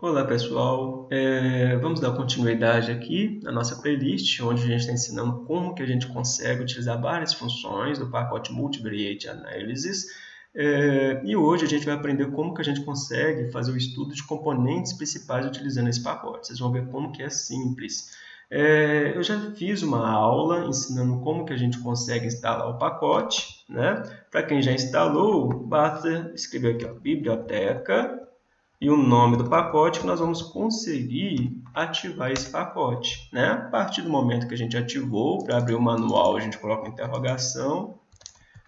Olá pessoal, é, vamos dar continuidade aqui na nossa playlist, onde a gente está ensinando como que a gente consegue utilizar várias funções do pacote Multivariate Analysis. É, e hoje a gente vai aprender como que a gente consegue fazer o estudo de componentes principais utilizando esse pacote. Vocês vão ver como que é simples. É, eu já fiz uma aula ensinando como que a gente consegue instalar o pacote. Né? Para quem já instalou, basta escrever aqui ó, biblioteca e o nome do pacote que nós vamos conseguir ativar esse pacote. Né? A partir do momento que a gente ativou, para abrir o manual, a gente coloca interrogação,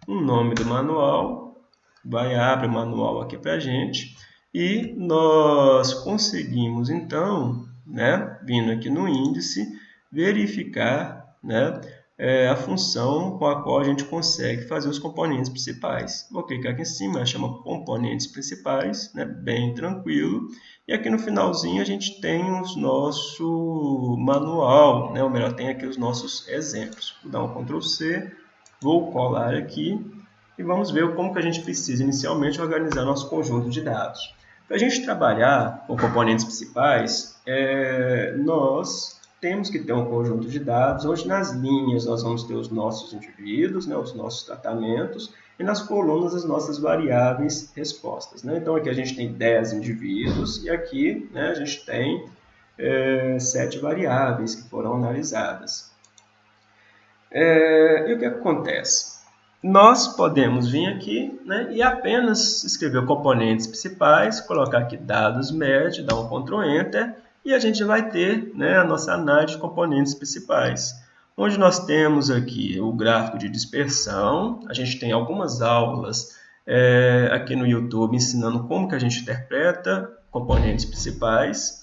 o nome do manual, vai abrir o manual aqui para a gente, e nós conseguimos, então, né, vindo aqui no índice, verificar né, é a função com a qual a gente consegue fazer os componentes principais. Vou clicar aqui em cima, chama componentes principais, né, bem tranquilo. E aqui no finalzinho a gente tem o nosso manual, né, ou melhor, tem aqui os nossos exemplos. Vou dar um Ctrl C, vou colar aqui e vamos ver como que a gente precisa inicialmente organizar nosso conjunto de dados. Para a gente trabalhar com componentes principais, é, nós temos que ter um conjunto de dados, onde nas linhas nós vamos ter os nossos indivíduos, né, os nossos tratamentos, e nas colunas as nossas variáveis respostas. Né? Então aqui a gente tem 10 indivíduos e aqui né, a gente tem é, 7 variáveis que foram analisadas. É, e o que acontece? Nós podemos vir aqui né, e apenas escrever componentes principais, colocar aqui dados médio, dar um Ctrl Enter, e a gente vai ter né, a nossa análise de componentes principais, onde nós temos aqui o gráfico de dispersão, a gente tem algumas aulas é, aqui no YouTube ensinando como que a gente interpreta componentes principais,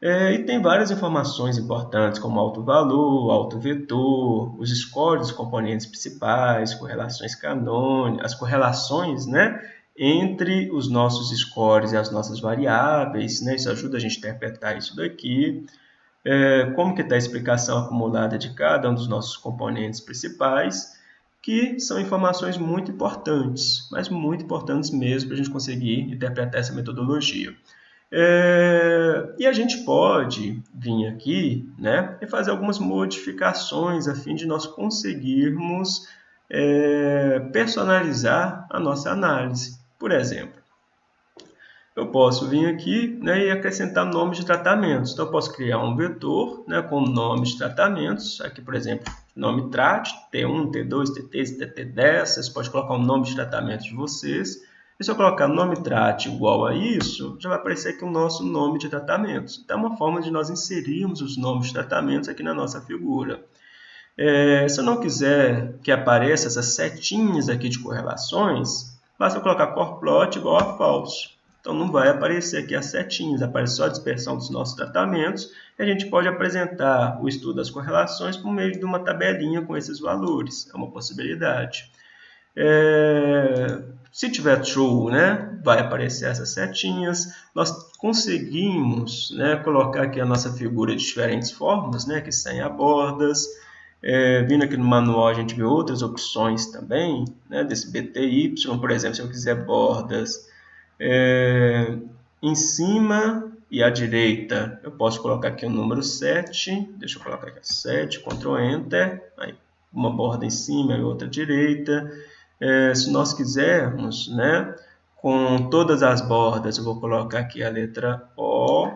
é, e tem várias informações importantes, como alto valor, alto vetor, os scores dos componentes principais, correlações canônicas, as correlações né, entre os nossos scores e as nossas variáveis, né? isso ajuda a gente a interpretar isso daqui, é, como que está a explicação acumulada de cada um dos nossos componentes principais, que são informações muito importantes, mas muito importantes mesmo para a gente conseguir interpretar essa metodologia. É, e a gente pode vir aqui né, e fazer algumas modificações a fim de nós conseguirmos é, personalizar a nossa análise. Por exemplo, eu posso vir aqui né, e acrescentar nomes de tratamentos. Então, eu posso criar um vetor né, com nomes de tratamentos. Aqui, por exemplo, nome TRAT, T1, T2, T3, TT10. Vocês podem colocar o nome de tratamento de vocês. E se eu colocar nome TRAT igual a isso, já vai aparecer aqui o nosso nome de tratamentos. Então, é uma forma de nós inserirmos os nomes de tratamentos aqui na nossa figura. É, se eu não quiser que apareça essas setinhas aqui de correlações, basta colocar corplot igual a falso. Então não vai aparecer aqui as setinhas, aparece só a dispersão dos nossos tratamentos. E a gente pode apresentar o estudo das correlações por meio de uma tabelinha com esses valores. É uma possibilidade. É, se tiver true, né, vai aparecer essas setinhas. Nós conseguimos né, colocar aqui a nossa figura de diferentes formas, né, que sem abordas. É, vindo aqui no manual a gente vê outras opções também, né, desse BTY, por exemplo, se eu quiser bordas é, em cima e à direita, eu posso colocar aqui o número 7, deixa eu colocar aqui 7, Ctrl Enter, aí uma borda em cima e outra à direita. É, se nós quisermos, né, com todas as bordas, eu vou colocar aqui a letra O,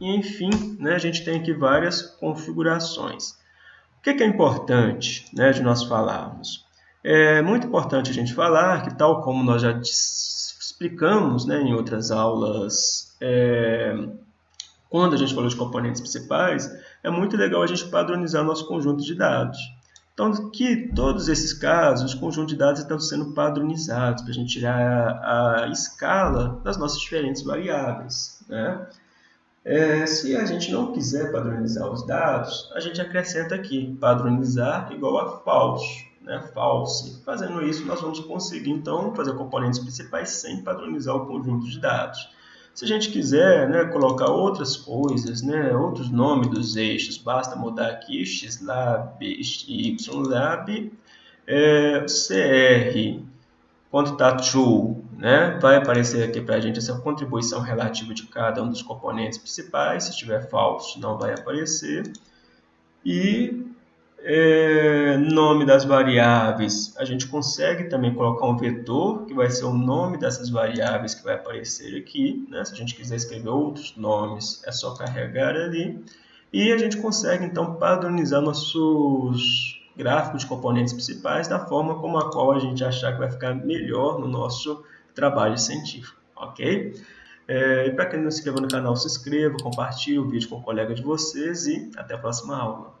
e enfim, né, a gente tem aqui várias configurações. O que é importante né, de nós falarmos? É muito importante a gente falar que, tal como nós já explicamos né, em outras aulas, é, quando a gente falou de componentes principais, é muito legal a gente padronizar nosso conjunto de dados. Então, que todos esses casos, os conjuntos de dados estão sendo padronizados para a gente tirar a, a, escala das nossas diferentes variáveis. Né? É, se a gente não quiser padronizar os dados, a gente acrescenta aqui, padronizar igual a false, né, false. Fazendo isso, nós vamos conseguir, então, fazer componentes principais sem padronizar o conjunto de dados. Se a gente quiser né, colocar outras coisas, né, outros nomes dos eixos, basta mudar aqui xlab ylab, é, cr, true, né? Vai aparecer aqui para a gente essa contribuição relativa de cada um dos componentes principais. Se estiver falso, não vai aparecer. E é, nome das variáveis, a gente consegue também colocar um vetor, que vai ser o nome dessas variáveis que vai aparecer aqui. Né? Se a gente quiser escrever outros nomes, é só carregar ali. E a gente consegue, então, padronizar nossos gráficos de componentes principais da forma como a qual a gente achar que vai ficar melhor no nosso trabalho científico, ok? É, e para quem não se inscreveu no canal, se inscreva, compartilhe o vídeo com o colega de vocês e até a próxima aula.